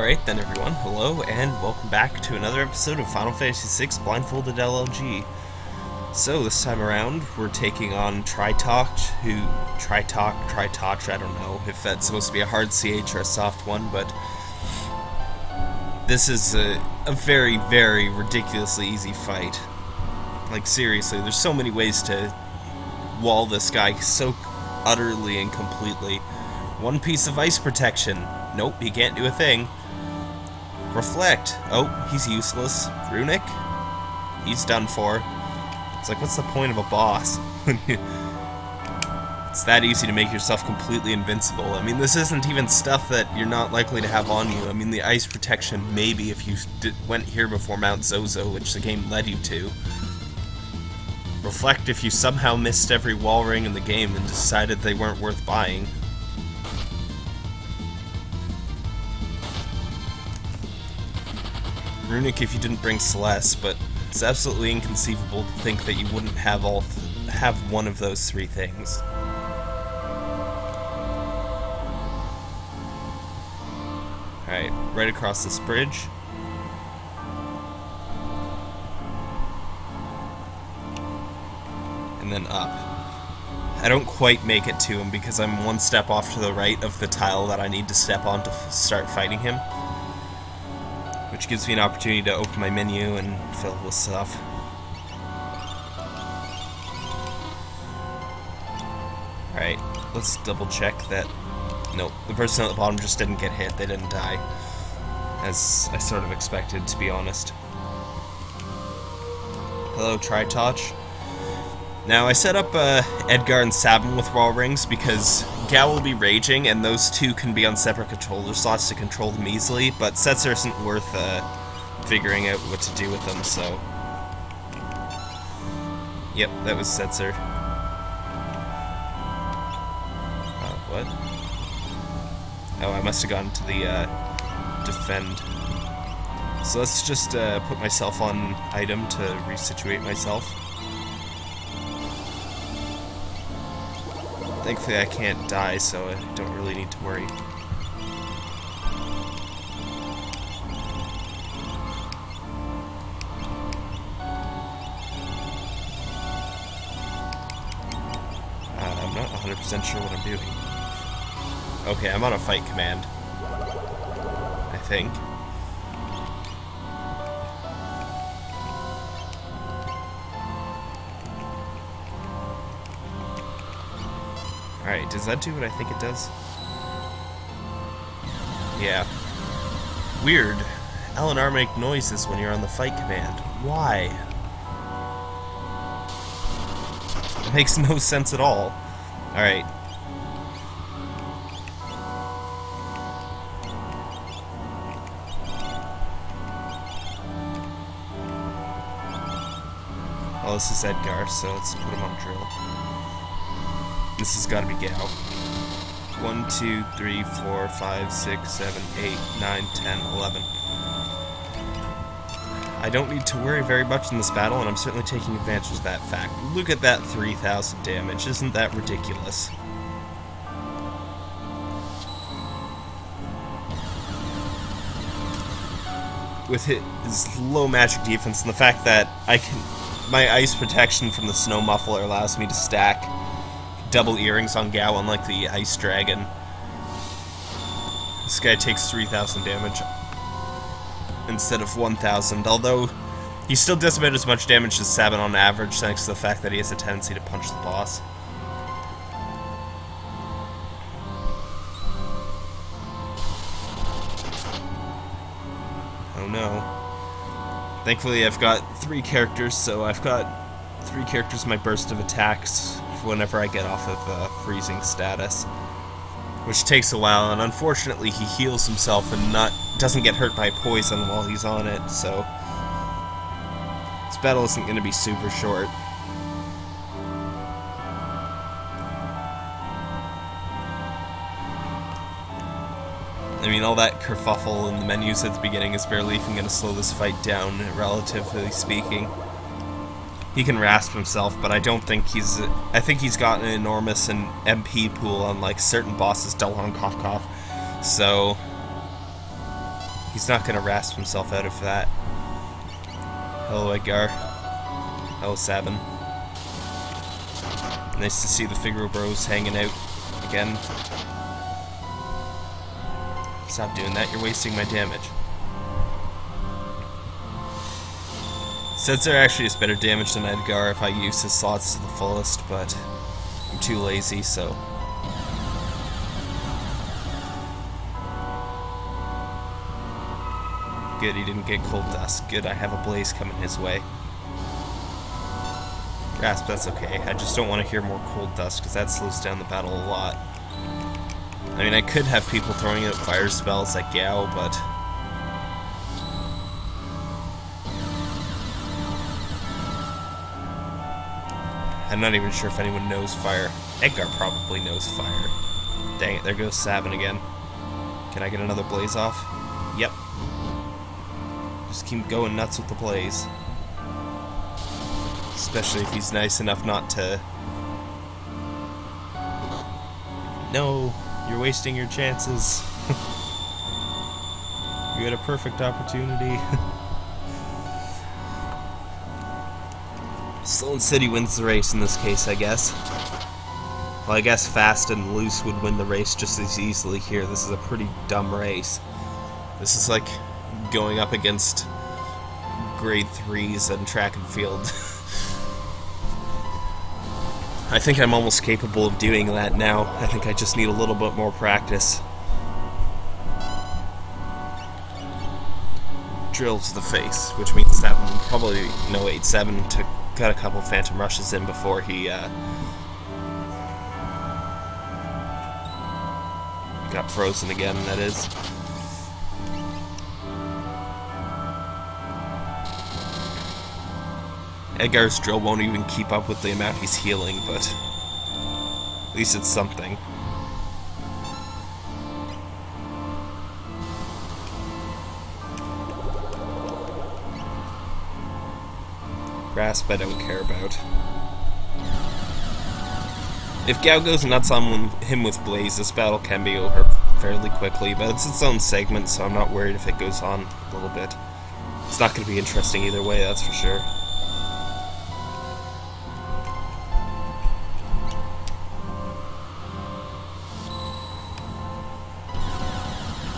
Alright then everyone, hello and welcome back to another episode of Final Fantasy VI Blindfolded LLG. So this time around, we're taking on Tritok, who... Tritok, Tritoch, I don't know if that's supposed to be a hard CH or a soft one, but... This is a, a very, very ridiculously easy fight. Like seriously, there's so many ways to wall this guy so utterly and completely. One piece of ice protection. Nope, he can't do a thing. Reflect. Oh, he's useless. Runic? He's done for. It's like, what's the point of a boss? it's that easy to make yourself completely invincible. I mean, this isn't even stuff that you're not likely to have on you. I mean, the ice protection, maybe, if you went here before Mount Zozo, which the game led you to. Reflect if you somehow missed every wall ring in the game and decided they weren't worth buying. Runic if you didn't bring Celeste, but it's absolutely inconceivable to think that you wouldn't have all have one of those three things. Alright, right across this bridge. And then up. I don't quite make it to him because I'm one step off to the right of the tile that I need to step on to start fighting him which gives me an opportunity to open my menu and fill with stuff. Alright, let's double check that... Nope, the person at the bottom just didn't get hit, they didn't die. As I sort of expected, to be honest. Hello, Tritoch. Now, I set up uh, Edgar and Sabin with Raw rings because Gau will be raging, and those two can be on separate controller slots to control them easily, but Setzer isn't worth uh, figuring out what to do with them, so... Yep, that was Setzer. Uh, what? Oh, I must have gone to the, uh, defend. So let's just, uh, put myself on item to resituate myself. Thankfully I can't die, so I don't really need to worry. Uh, I'm not 100% sure what I'm doing. Okay, I'm on a fight command. I think. Alright, does that do what I think it does? Yeah. Weird. L and R make noises when you're on the fight command. Why? It makes no sense at all. Alright. Well, this is Edgar, so let's put him on drill. This has got to be Gau. 1, 2, 3, 4, 5, 6, 7, 8, 9, 10, 11. I don't need to worry very much in this battle, and I'm certainly taking advantage of that fact. Look at that 3,000 damage. Isn't that ridiculous? With his low magic defense and the fact that I can, my ice protection from the snow muffler allows me to stack double earrings on Gau, unlike the Ice Dragon. This guy takes 3,000 damage instead of 1,000, although he still does about as much damage as Sabin on average, thanks to the fact that he has a tendency to punch the boss. Oh no. Thankfully I've got three characters, so I've got three characters my burst of attacks whenever I get off of uh, freezing status. Which takes a while, and unfortunately he heals himself and not doesn't get hurt by poison while he's on it, so... This battle isn't going to be super short. I mean, all that kerfuffle in the menus at the beginning is barely even going to slow this fight down, relatively speaking he can rasp himself, but I don't think he's. I think he's got an enormous an MP pool on like certain bosses, Delon Kofkov. So He's not gonna rasp himself out of that. Hello, Edgar. Hello, Sabin. Nice to see the Figaro Bros hanging out again. Stop doing that, you're wasting my damage. Setzer actually is better damage than Edgar if I use his slots to the fullest, but I'm too lazy, so... Good, he didn't get cold dust. Good, I have a blaze coming his way. Grasp, that's okay. I just don't want to hear more cold dust, because that slows down the battle a lot. I mean, I could have people throwing out fire spells like Gau, but... I'm not even sure if anyone knows fire. Edgar probably knows fire. Dang it, there goes Sabin again. Can I get another blaze off? Yep. Just keep going nuts with the blaze. Especially if he's nice enough not to... No, you're wasting your chances. you had a perfect opportunity. Sloan City wins the race in this case, I guess. Well, I guess Fast and Loose would win the race just as easily here. This is a pretty dumb race. This is like going up against grade 3s and track and field. I think I'm almost capable of doing that now. I think I just need a little bit more practice. Drill to the face, which means that probably no 8-7 to got a couple phantom rushes in before he uh, got frozen again, that is. Edgar's drill won't even keep up with the amount he's healing, but at least it's something. Grasp I don't care about. If Gau goes nuts on him with Blaze, this battle can be over fairly quickly, but it's its own segment, so I'm not worried if it goes on a little bit. It's not going to be interesting either way, that's for sure.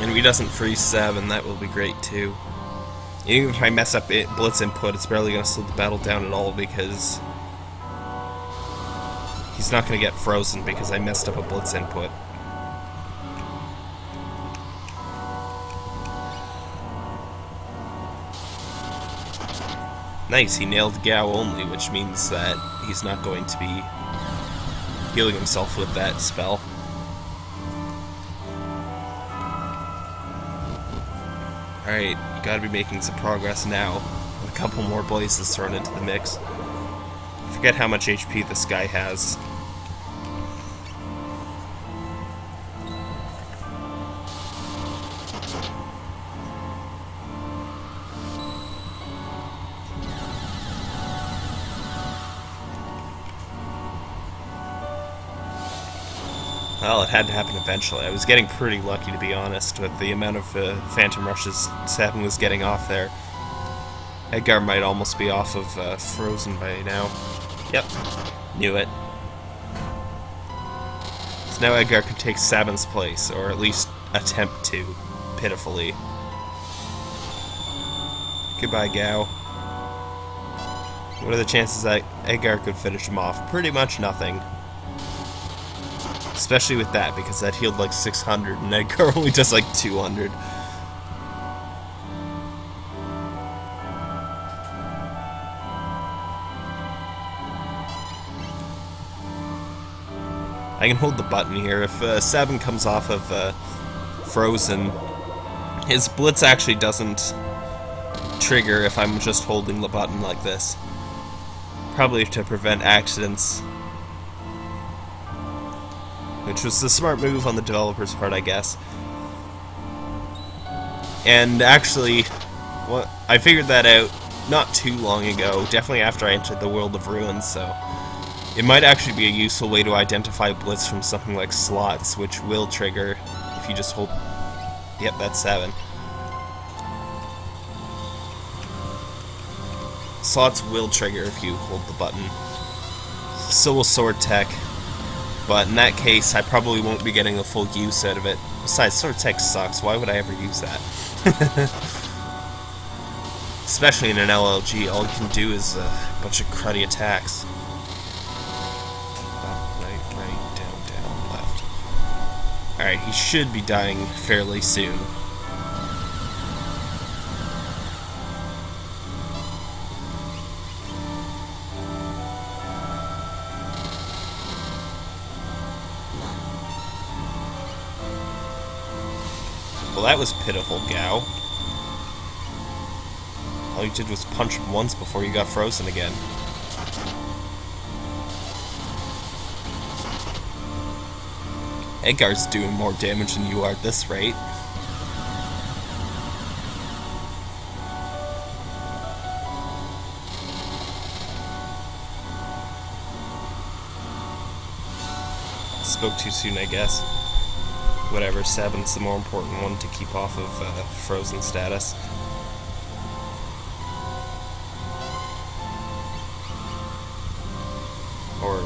And if he doesn't freeze 7, that will be great too. Even if I mess up it, Blitz input, it's barely going to slow the battle down at all because he's not going to get frozen because I messed up a Blitz input. Nice, he nailed Gau only, which means that he's not going to be healing himself with that spell. Alright, gotta be making some progress now. With a couple more blazes thrown into the mix. I forget how much HP this guy has. Well, it had to happen eventually. I was getting pretty lucky, to be honest, with the amount of uh, Phantom Rushes Sabin was getting off there. Edgar might almost be off of uh, Frozen by now. Yep, knew it. So now Edgar could take Sabin's place, or at least attempt to, pitifully. Goodbye, Gau. What are the chances that Edgar could finish him off? Pretty much nothing. Especially with that, because that healed like 600, and Edgar only does like 200. I can hold the button here. If uh, Sabin comes off of uh, Frozen, his Blitz actually doesn't trigger if I'm just holding the button like this. Probably to prevent accidents which was the smart move on the developer's part, I guess. And actually, what I figured that out not too long ago, definitely after I entered the World of Ruins, so... It might actually be a useful way to identify Blitz from something like slots, which will trigger if you just hold... Yep, that's 7. Slots will trigger if you hold the button. So will Sword Tech. But in that case, I probably won't be getting a full use out of it. Besides, Sword Tech sucks. Why would I ever use that? Especially in an LLG, all you can do is a bunch of cruddy attacks. Oh, Alright, he should be dying fairly soon. That was pitiful, Gau. All you did was punch him once before you got frozen again. Edgar's doing more damage than you are at this rate. Spoke too soon, I guess whatever, seven's the more important one to keep off of uh, frozen status. Or,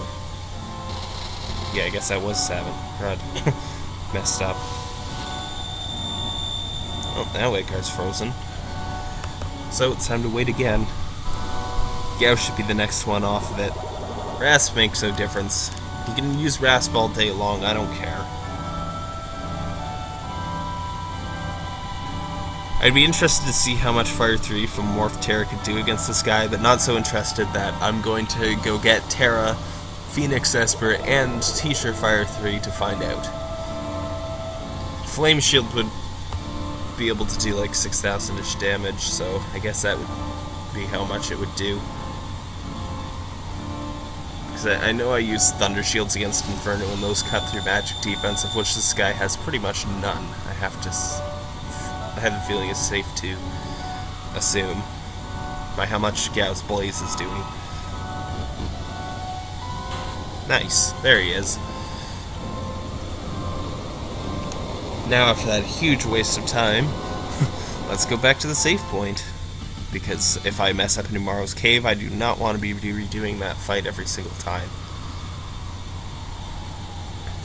yeah, I guess that was seven. God, messed up. Oh, that now Edgar's frozen. So it's time to wait again. Gau should be the next one off of it. Rasp makes no difference. You can use Rasp all day long, I don't care. I'd be interested to see how much Fire 3 from Morph Terra could do against this guy, but not so interested that I'm going to go get Terra, Phoenix Esper, and T-shirt Fire 3 to find out. Flame Shield would be able to do like 6,000-ish damage, so I guess that would be how much it would do. Because I, I know I use Thunder Shields against Inferno, and those cut through magic defense, of which this guy has pretty much none. I have to I have a feeling it's safe to assume by how much Gau's Blaze is doing. Nice. There he is. Now, after that huge waste of time, let's go back to the save point. Because if I mess up in tomorrow's cave, I do not want to be redoing that fight every single time.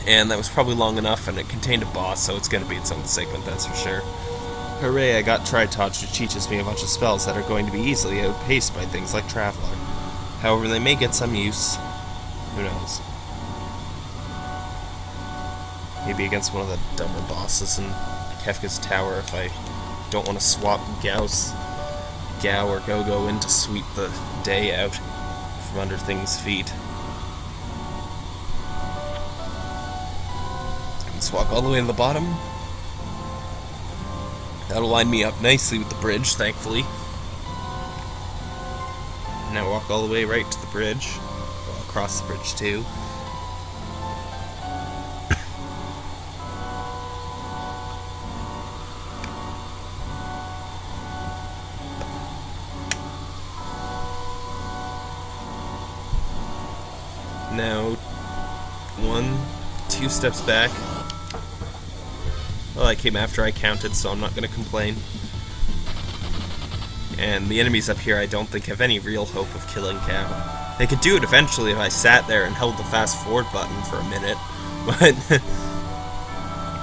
And that was probably long enough, and it contained a boss, so it's going to be its own segment, that's for sure. Hooray, I got Tritoch, which teaches me a bunch of spells that are going to be easily outpaced by things like Traveler. However, they may get some use. Who knows? Maybe against one of the dumber bosses in Kefka's Tower if I don't want to swap Gau's Gau or Go-Go in to sweep the day out from under things' feet. Let's walk all the way to the bottom, That'll line me up nicely with the bridge, thankfully. Now walk all the way right to the bridge. Well, across the bridge, too. now, one, two steps back, well, I came after I counted, so I'm not going to complain. And the enemies up here I don't think have any real hope of killing Gau. They could do it eventually if I sat there and held the fast forward button for a minute, but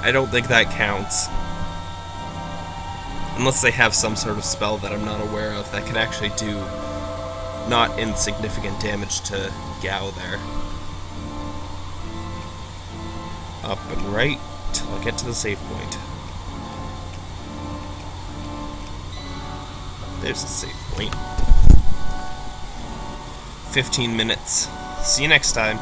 I don't think that counts. Unless they have some sort of spell that I'm not aware of that can actually do not insignificant damage to Gau there. Up and right till I get to the save point. There's the save point. 15 minutes. See you next time.